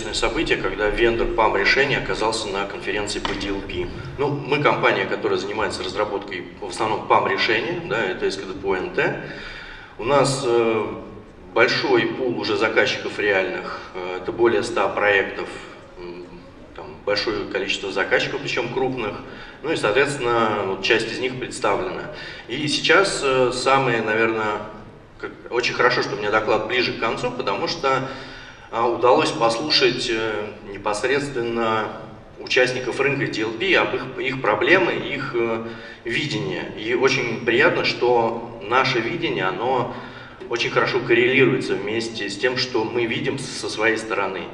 интересное событие, когда вендор PAM решения оказался на конференции по DLP. Ну, мы компания, которая занимается разработкой в основном PAM решения, да, это SKDPO-NT. У нас э, большой пул уже заказчиков реальных, э, это более 100 проектов, там, большое количество заказчиков, причем крупных, ну и, соответственно, вот часть из них представлена. И сейчас э, самое, наверное, как, очень хорошо, что у меня доклад ближе к концу, потому что удалось послушать э, непосредственно участников рынка TLP об их, их проблемы, их э, видение. И очень приятно, что наше видение, оно очень хорошо коррелируется вместе с тем, что мы видим со своей стороны.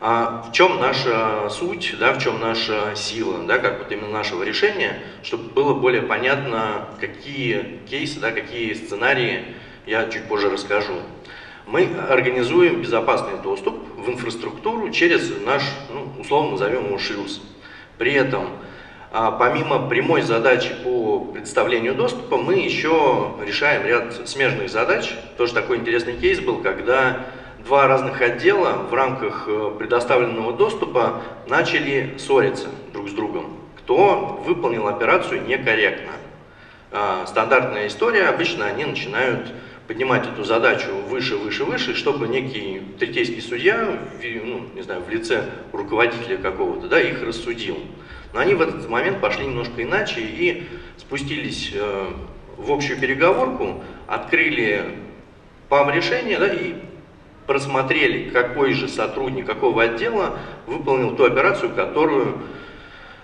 А в чем наша суть, да, в чем наша сила, да, как вот именно нашего решения, чтобы было более понятно, какие кейсы, да, какие сценарии я чуть позже расскажу мы организуем безопасный доступ в инфраструктуру через наш, ну, условно назовем его шлюз. При этом, а, помимо прямой задачи по представлению доступа, мы еще решаем ряд смежных задач. Тоже такой интересный кейс был, когда два разных отдела в рамках э, предоставленного доступа начали ссориться друг с другом. Кто выполнил операцию некорректно. А, стандартная история, обычно они начинают поднимать эту задачу выше, выше, выше, чтобы некий третейский судья, ну, не знаю, в лице руководителя какого-то, да, их рассудил. Но они в этот момент пошли немножко иначе и спустились э, в общую переговорку, открыли ПАМ решение, да, и просмотрели, какой же сотрудник какого отдела выполнил ту операцию, которую,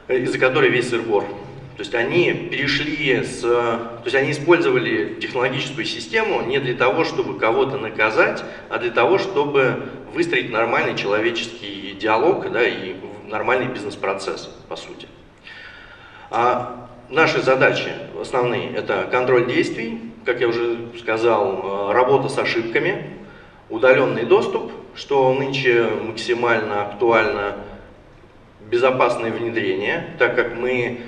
э, из-за которой весь сырбор. То есть они перешли с... То есть они использовали технологическую систему не для того, чтобы кого-то наказать, а для того, чтобы выстроить нормальный человеческий диалог да, и нормальный бизнес-процесс, по сути. А наши задачи основные – это контроль действий, как я уже сказал, работа с ошибками, удаленный доступ, что нынче максимально актуально, безопасное внедрение, так как мы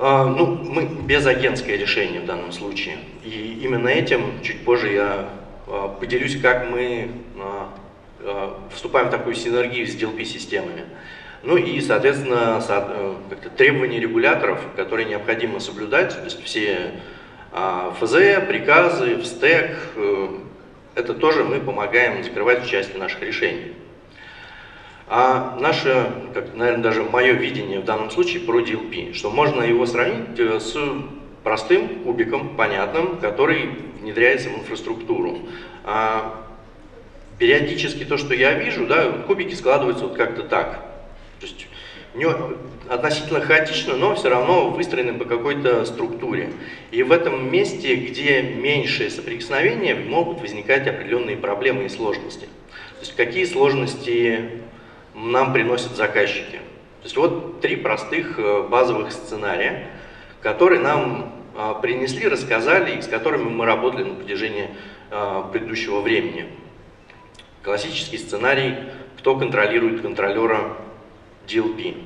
ну, мы без агентское решение в данном случае. И именно этим чуть позже я а, поделюсь, как мы а, вступаем в такую синергию с DLP-системами. Ну и, соответственно, э, требования регуляторов, которые необходимо соблюдать, то есть все ФЗ, приказы, в стек, э, это тоже мы помогаем закрывать в части наших решений. А наше, как, наверное, даже мое видение в данном случае про DLP, что можно его сравнить э, с простым кубиком, понятным, который внедряется в инфраструктуру. А периодически то, что я вижу, да, кубики складываются вот как-то так. То есть не, относительно хаотично, но все равно выстроены по какой-то структуре. И в этом месте, где меньшее соприкосновение, могут возникать определенные проблемы и сложности. То есть какие сложности нам приносят заказчики. То есть вот три простых э, базовых сценария, которые нам а, принесли, рассказали и с которыми мы работали на протяжении а, предыдущего времени. Классический сценарий, кто контролирует контролера DLP.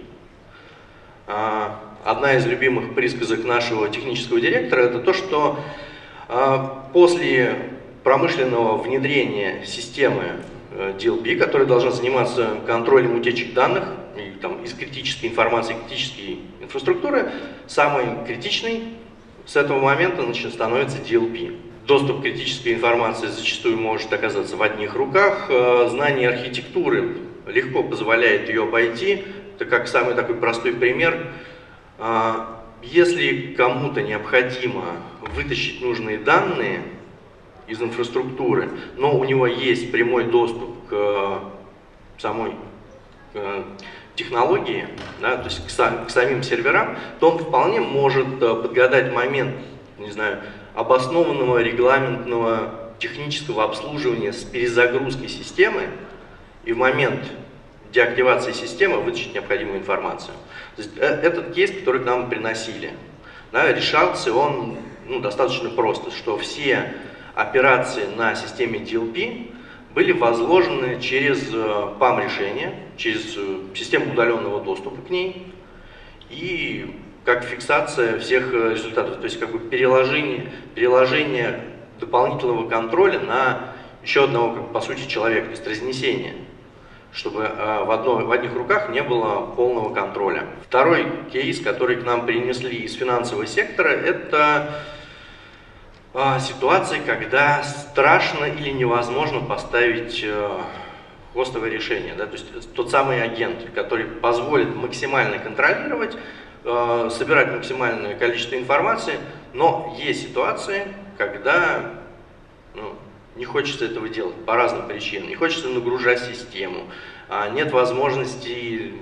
А, одна из любимых присказок нашего технического директора это то, что после промышленного внедрения системы DLP, э, которая должна заниматься контролем утечек данных и, там, из критической информации, критической инфраструктуры, самый критичный с этого момента значит, становится DLP. Доступ к критической информации зачастую может оказаться в одних руках, э, знание архитектуры легко позволяет ее обойти. Это как самый такой простой пример. А, если кому-то необходимо вытащить нужные данные, из инфраструктуры, но у него есть прямой доступ к э, самой э, технологии, да, то есть к, сам, к самим серверам, то он вполне может э, подгадать момент, не знаю, обоснованного регламентного технического обслуживания с перезагрузкой системы и в момент деактивации системы вытащить необходимую информацию. То есть, этот кейс, который к нам приносили, да, решался он ну, достаточно просто, что все операции на системе DLP были возложены через PAM-решение, э, через э, систему удаленного доступа к ней и как фиксация всех э, результатов, то есть как бы переложение, переложение дополнительного контроля на еще одного, как, по сути, человека, то есть разнесение. чтобы в, одно, в одних руках не было полного контроля. Второй кейс, который к нам принесли из финансового сектора, это ситуации, когда страшно или невозможно поставить хостовое решение. Да? То есть тот самый агент, который позволит максимально контролировать, э, собирать максимальное количество информации, но есть ситуации, когда ну, не хочется этого делать по разным причинам. Не хочется нагружать систему, а нет возможности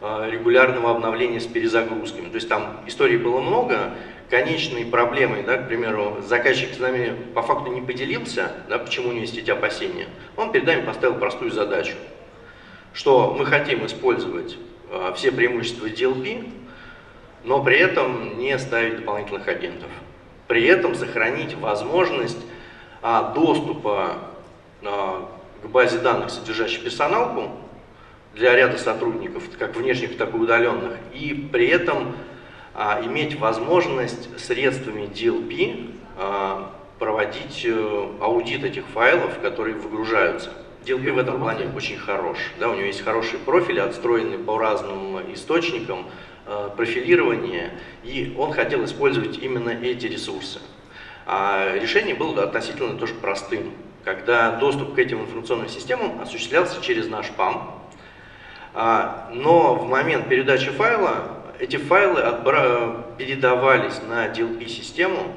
э, регулярного обновления с перезагрузками. То есть там историй было много, конечной проблемой, да, к примеру, заказчик с нами по факту не поделился, да, почему у него есть эти опасения, он перед нами поставил простую задачу, что мы хотим использовать э, все преимущества DLP, но при этом не ставить дополнительных агентов. При этом сохранить возможность а, доступа а, к базе данных, содержащей персоналку, для ряда сотрудников, как внешних, так и удаленных, и при этом а, иметь возможность средствами DLP а, проводить э, аудит этих файлов, которые выгружаются. DLP в этом плане очень хорош. Да, у него есть хорошие профили, отстроенные по разным источникам, э, профилирование, и он хотел использовать именно эти ресурсы. А решение было относительно тоже простым, когда доступ к этим информационным системам осуществлялся через наш PAM, а, но в момент передачи файла эти файлы передавались на DLP-систему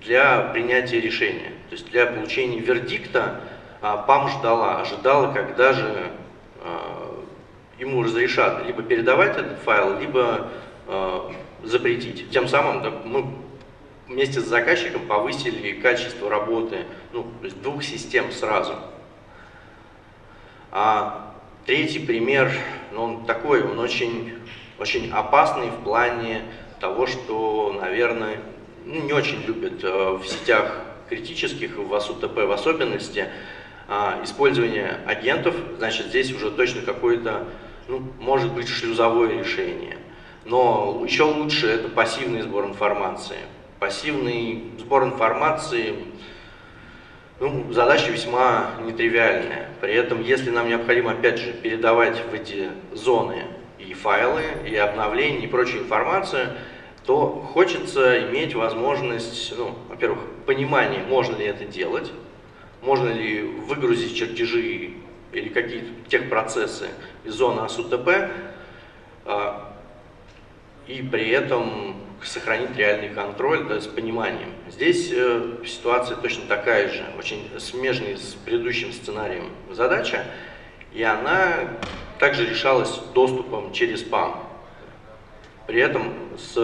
для принятия решения. То есть для получения вердикта ПАМ ждала, ожидала, когда же а, ему разрешат либо передавать этот файл, либо а, запретить. Тем самым мы вместе с заказчиком повысили качество работы ну, то есть двух систем сразу. А третий пример, ну, он такой, он очень очень опасный в плане того, что, наверное, ну, не очень любят э, в сетях критических, в АСУТП в особенности, а, использование агентов, значит, здесь уже точно какое-то, ну, может быть, шлюзовое решение. Но еще лучше это пассивный сбор информации. Пассивный сбор информации, ну, задача весьма нетривиальная. При этом, если нам необходимо, опять же, передавать в эти зоны файлы, и обновления, и прочую информацию, то хочется иметь возможность, ну, во-первых, понимание, можно ли это делать, можно ли выгрузить чертежи или какие-то техпроцессы из зоны АСУТП, а, и при этом сохранить реальный контроль да, с пониманием. Здесь э, ситуация точно такая же, очень смежная с предыдущим сценарием задача, и она также решалась доступом через PAM. При этом с,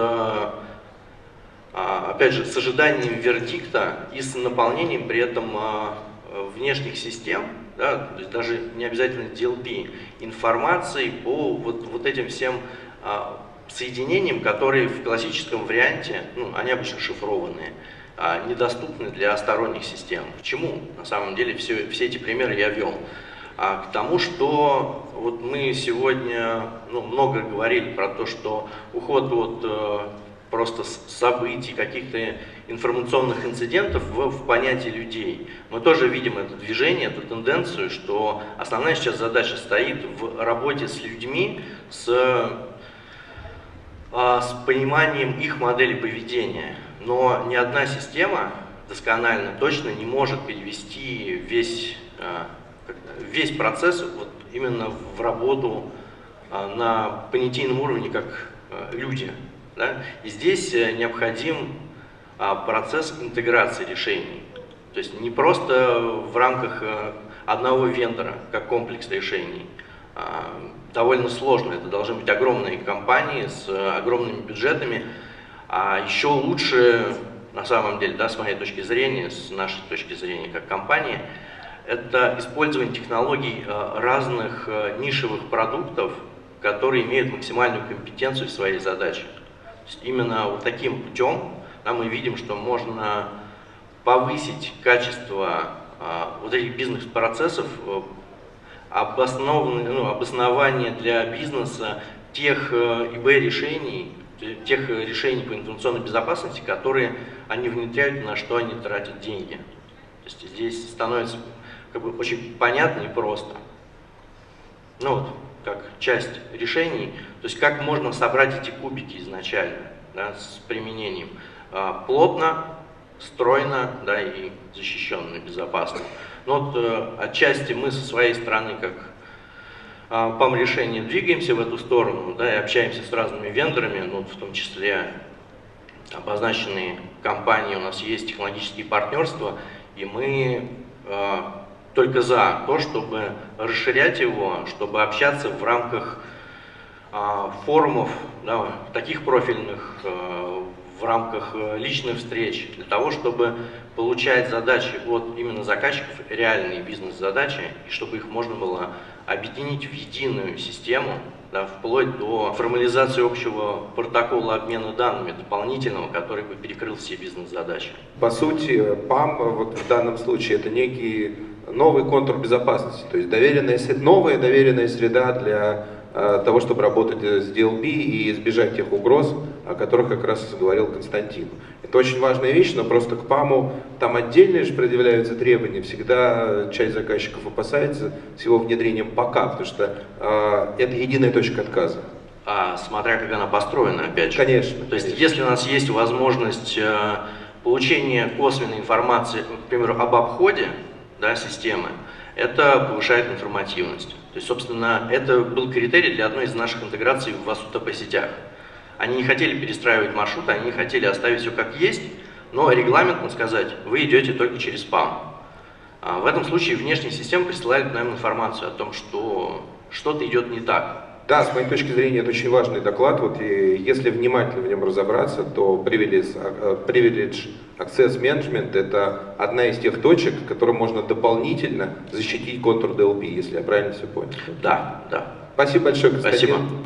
а, опять же, с ожиданием вердикта и с наполнением при этом а, внешних систем, да, то есть даже не обязательно DLP, информации по вот, вот этим всем а, соединениям, которые в классическом варианте, ну, они обычно шифрованные, недоступны для сторонних систем. Почему на самом деле все, все эти примеры я вел? А к тому, что вот мы сегодня ну, много говорили про то, что уход от э, просто событий, каких-то информационных инцидентов в, в понятии людей. Мы тоже видим это движение, эту тенденцию, что основная сейчас задача стоит в работе с людьми, с, э, с пониманием их модели поведения. Но ни одна система досконально точно не может перевести весь э, весь процесс вот именно в работу а, на понятийном уровне как а, люди. Да? И здесь э, необходим а, процесс интеграции решений. То есть не просто в рамках э, одного вендора, как комплекс решений. Довольно сложно, это должны быть огромные компании с э, огромными бюджетами, а еще лучше, на самом деле, да, с моей точки зрения, с нашей точки зрения как компании, это использование технологий э, разных э, нишевых продуктов, которые имеют максимальную компетенцию в своей задаче. То есть именно вот таким путем да, мы видим, что можно повысить качество э, вот этих бизнес-процессов, ну, обоснование для бизнеса тех ИБ-решений, тех решений по информационной безопасности, которые они внедряют, на что они тратят деньги. То есть здесь становится как бы очень понятно и просто. ну вот, как часть решений, то есть как можно собрать эти кубики изначально, да, с применением а, плотно, стройно, да, и защищенно, безопасно. Но вот э, отчасти мы со своей стороны, как а, ПАМ решение двигаемся в эту сторону, да, и общаемся с разными вендорами, ну, в том числе обозначенные компании, у нас есть технологические партнерства, и мы э, только за то, чтобы расширять его, чтобы общаться в рамках э, форумов, да, таких профильных, э, в рамках э, личных встреч, для того, чтобы получать задачи от именно заказчиков, реальные бизнес-задачи, и чтобы их можно было объединить в единую систему, да, вплоть до формализации общего протокола обмена данными дополнительного, который бы перекрыл все бизнес-задачи. По сути, ПАМ вот в данном случае это некий новый контур безопасности, то есть доверенная, новая доверенная среда для Э, того, чтобы работать с DLP и избежать тех угроз, о которых как раз говорил Константин. Это очень важная вещь, но просто к ПАМу там отдельно же предъявляются требования. Всегда часть заказчиков опасается с его внедрением пока, потому что э, это единая точка отказа. А, смотря как она построена, опять же. Конечно. То есть, конечно. если у нас есть возможность э, получения косвенной информации, к примеру, об обходе да, системы, это повышает информативность. То есть, собственно, это был критерий для одной из наших интеграций в ВАСУ-ТП сетях. Они не хотели перестраивать маршруты, они хотели оставить все как есть, но регламентно сказать, вы идете только через ПАМ. А в этом случае внешняя система присылает нам информацию о том, что что-то идет не так. Да, с моей точки зрения, это очень важный доклад. Вот и если внимательно в нем разобраться, то Privilege, а, а, Privilege Access Management – это одна из тех точек, которым можно дополнительно защитить контур DLP, если я правильно все понял. Да, да. Спасибо большое, Константин. Спасибо.